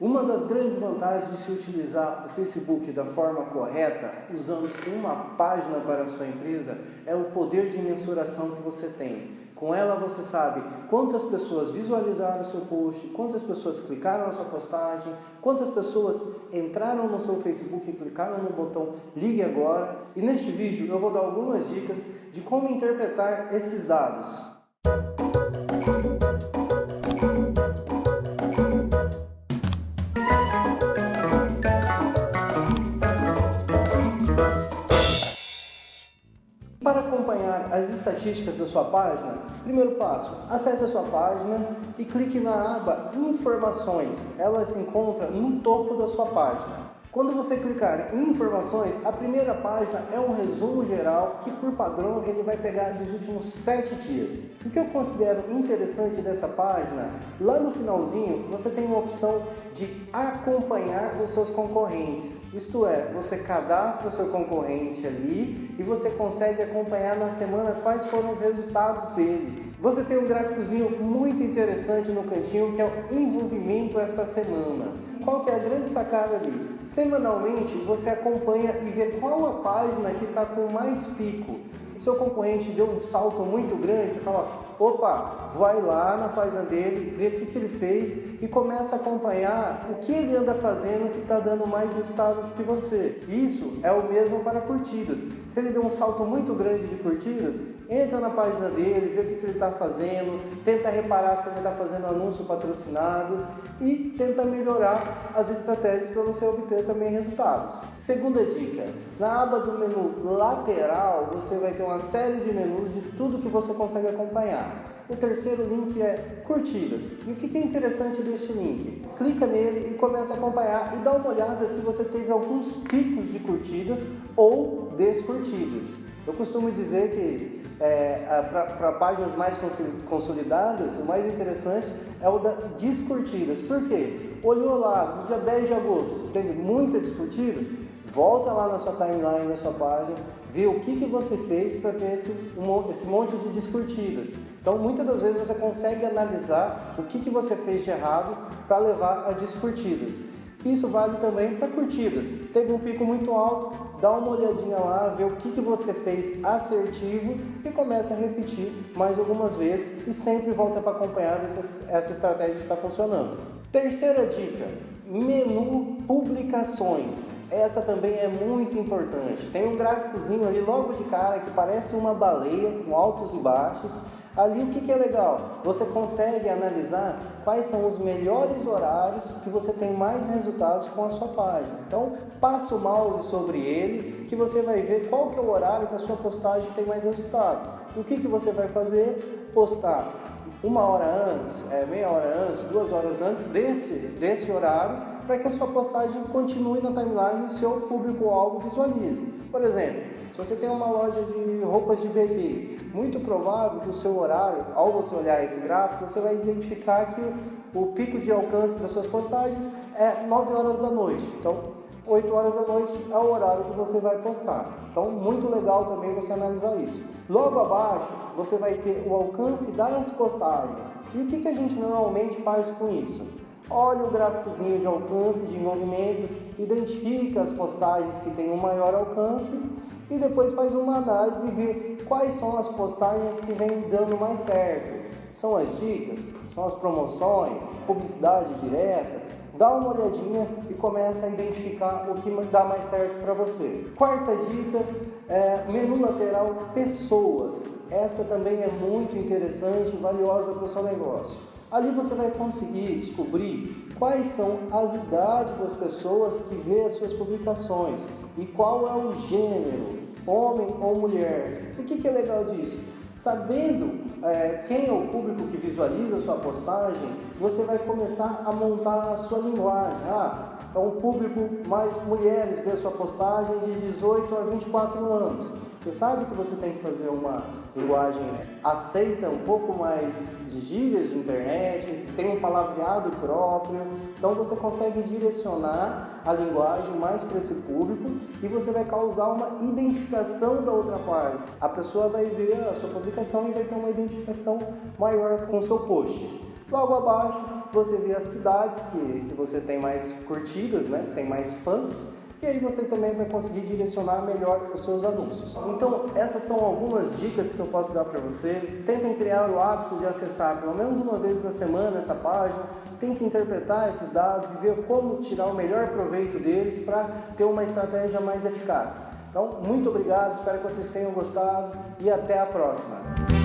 Uma das grandes vantagens de se utilizar o Facebook da forma correta, usando uma página para a sua empresa, é o poder de mensuração que você tem. Com ela você sabe quantas pessoas visualizaram o seu post, quantas pessoas clicaram na sua postagem, quantas pessoas entraram no seu Facebook e clicaram no botão Ligue Agora. E neste vídeo eu vou dar algumas dicas de como interpretar esses dados. Estatísticas da sua página, primeiro passo, acesse a sua página e clique na aba Informações. Ela se encontra no topo da sua página. Quando você clicar em informações, a primeira página é um resumo geral que por padrão ele vai pegar dos últimos sete dias. O que eu considero interessante dessa página, lá no finalzinho você tem uma opção de acompanhar os seus concorrentes. Isto é, você cadastra o seu concorrente ali e você consegue acompanhar na semana quais foram os resultados dele. Você tem um gráficozinho muito interessante no cantinho que é o envolvimento esta semana. Qual que é a grande sacada ali? Semanalmente você acompanha e vê qual a página que está com mais pico. Se o seu concorrente deu um salto muito grande, você fala, opa, vai lá na página dele, vê o que, que ele fez e começa a acompanhar o que ele anda fazendo que está dando mais resultado que você. Isso é o mesmo para curtidas. Se ele deu um salto muito grande de curtidas, entra na página dele, vê o que, que ele está fazendo, tenta reparar se ele está fazendo anúncio patrocinado e tenta melhorar as estratégias para você obter também resultados. Segunda dica, na aba do menu lateral você vai ter uma série de menus de tudo que você consegue acompanhar. O terceiro link é curtidas. E o que é interessante deste link? Clica nele e começa a acompanhar e dá uma olhada se você teve alguns picos de curtidas ou descurtidas. Eu costumo dizer que é, para páginas mais consolidadas, o mais interessante é o da descurtidas. Por quê? Olhou lá, no dia 10 de agosto, teve muitas descurtidas, volta lá na sua timeline, na sua página, vê o que, que você fez para ter esse, um, esse monte de descurtidas. Então, muitas das vezes você consegue analisar o que, que você fez de errado para levar a descurtidas. Isso vale também para curtidas. Teve um pico muito alto, dá uma olhadinha lá, vê o que, que você fez assertivo e começa a repetir mais algumas vezes e sempre volta para acompanhar se essa estratégia está funcionando. Terceira dica, menu publicações. Essa também é muito importante. Tem um gráficozinho ali logo de cara que parece uma baleia com altos e baixos. Ali o que, que é legal? Você consegue analisar quais são os melhores horários que você tem mais resultados com a sua página. Então, passa o mouse sobre ele que você vai ver qual que é o horário que a sua postagem tem mais resultado. O que, que você vai fazer? Postar uma hora antes, é, meia hora antes, duas horas antes desse, desse horário para que a sua postagem continue na timeline e seu público-alvo visualize. Por exemplo, se você tem uma loja de roupas de bebê, muito provável que o seu horário, ao você olhar esse gráfico, você vai identificar que o pico de alcance das suas postagens é 9 horas da noite. Então, 8 horas da noite é o horário que você vai postar. Então, muito legal também você analisar isso. Logo abaixo, você vai ter o alcance das postagens. E o que, que a gente normalmente faz com isso? olha o gráficozinho de alcance, de envolvimento, identifica as postagens que têm um maior alcance e depois faz uma análise e vê quais são as postagens que vêm dando mais certo. São as dicas, são as promoções, publicidade direta. Dá uma olhadinha e começa a identificar o que dá mais certo para você. Quarta dica é menu lateral pessoas. Essa também é muito interessante e valiosa para o seu negócio. Ali você vai conseguir descobrir quais são as idades das pessoas que vê as suas publicações e qual é o gênero, homem ou mulher. O que, que é legal disso? Sabendo é, quem é o público que visualiza a sua postagem, você vai começar a montar a sua linguagem. Ah, é um público mais mulheres vê a sua postagem de 18 a 24 anos. Você sabe que você tem que fazer uma linguagem aceita um pouco mais de gírias de internet, tem um palavreado próprio, então você consegue direcionar a linguagem mais para esse público e você vai causar uma identificação da outra parte. A pessoa vai ver a sua publicação e vai ter uma identificação maior com o seu post. Logo abaixo você vê as cidades que, que você tem mais curtidas, né? que tem mais fãs, e aí você também vai conseguir direcionar melhor os seus anúncios. Então, essas são algumas dicas que eu posso dar para você. Tentem criar o hábito de acessar pelo menos uma vez na semana essa página, tente interpretar esses dados e ver como tirar o melhor proveito deles para ter uma estratégia mais eficaz. Então, muito obrigado, espero que vocês tenham gostado e até a próxima.